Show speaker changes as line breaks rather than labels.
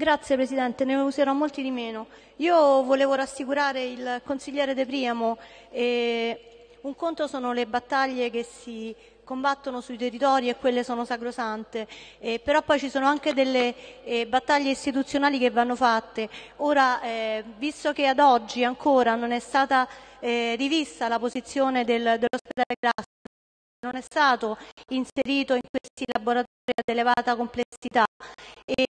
Grazie Presidente, ne userò molti di meno. Io volevo rassicurare il consigliere De Priamo. Eh, un conto sono le battaglie che si combattono sui territori e quelle sono sacrosante, eh, però poi ci sono anche delle eh, battaglie istituzionali che vanno fatte. Ora, eh, visto che ad oggi ancora non è stata eh, rivista la posizione del, dell'ospedale Grassi, non è stato inserito in questi laboratori ad elevata complessità e